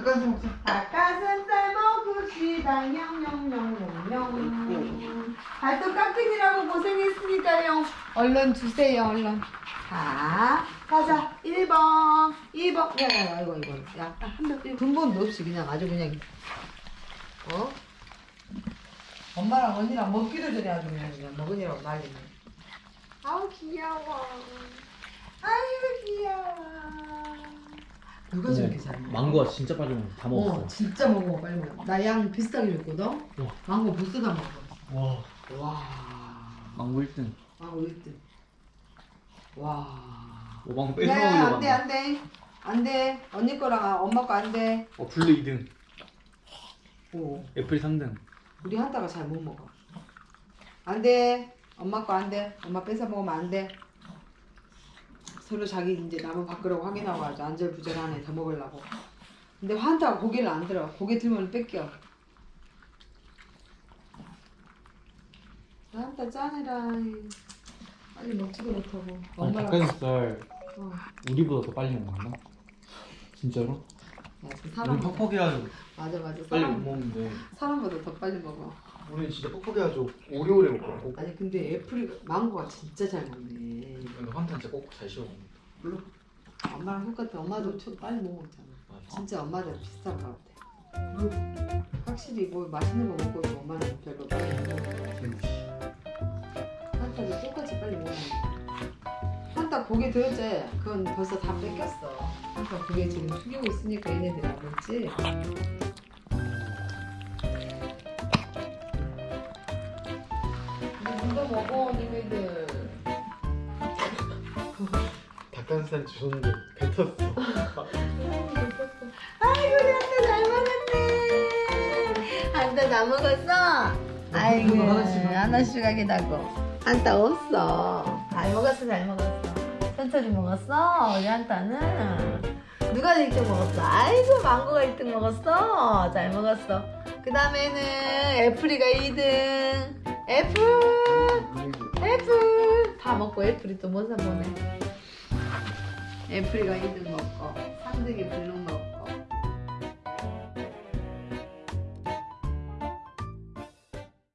닭가슴살 먹자. 닭가슴살 먹읍시다 냥냥냥냥냥 발톱 깎이느라고 고생했으니까요. 얼른 주세요 얼른. 자 가자. 1번 2번. 야 야 야 이거 이거. 야 한 번 근본도 없이 그냥 아주 그냥. 어? 엄마랑 언니랑 먹기도 전에 아주 그냥, 그냥 먹으니라고 난리네. 아우 귀여워. 아유 귀여워 누가 저렇게 잘 먹어? 망고가 진짜 빨리 먹어. 다 먹었어. 어, 진짜 먹어 빨리 먹어 나 양 비슷하게 줬거든 와. 망고 벌써 다 먹어 와. 와 망고 1등. 망고 1등 와 오 망고 야, 뺏어먹으려고 안돼 한다. 안돼 안 돼 언니 거랑 엄마 거 안 돼 어 블루 2등. 오 애플이 3등. 우리 한타가 잘 못 먹어 안 돼 엄마 거 안 돼 엄마 뺏어 먹으면 안 돼 서로 자기 이제 남은 밖으로 확인하고 아주 안절부절하네 더 먹으려고 근데 한타가 고개를 안 들어 고개 들면 뺏겨 한타 짠해라 빨리 먹지도 못하고 아니 닭가슴살 어. 우리보다 더 빨리 먹는다. 진짜로? 우리 사람 퍽퍽해가지고 맞아 맞아 빨리 못 사람 먹는데. 사람보다 더 빨리 먹어 우리 진짜 뻑뻑해가지고 오래오래 먹고. 아니 근데 애플이 망고가 진짜 잘 먹네 근데 환타 진짜 꼭꼭 잘 씹어 먹는다. 물론 엄마랑 똑같아 엄마도 초 빨리 못 먹잖아. 진짜 엄마들 비슷한 것 같아. 확실히 뭐 맛있는 거 먹고 있고 엄마는 별로 빨리 못 먹어. 한타도 똑같이 빨리 못 먹어 한타 고개 들었지? 그건 벌써 다 뺏겼어. 한타 고개 지금 숙이고 있으니까 얘네들이 안 먹지? 이거 먹어 니네들 닭가슴살 주셨는데 뱉었어. 아이고 한타 잘 먹었네. 한타 다 먹었어? 아이고 하나씩 하긴 하고. 한타 없어. 잘 먹었어 잘 먹었어. 천천히 먹었어? 우리 한타는? 누가 1등 먹었어? 아이고 망고가 1등 먹었어. 잘 먹었어. 그 다음에는 애플이가 2등. 애플! 애플! 다 먹고 애플이 또 못 사 보네 애플이가 2등 먹고 3등이 블루 먹고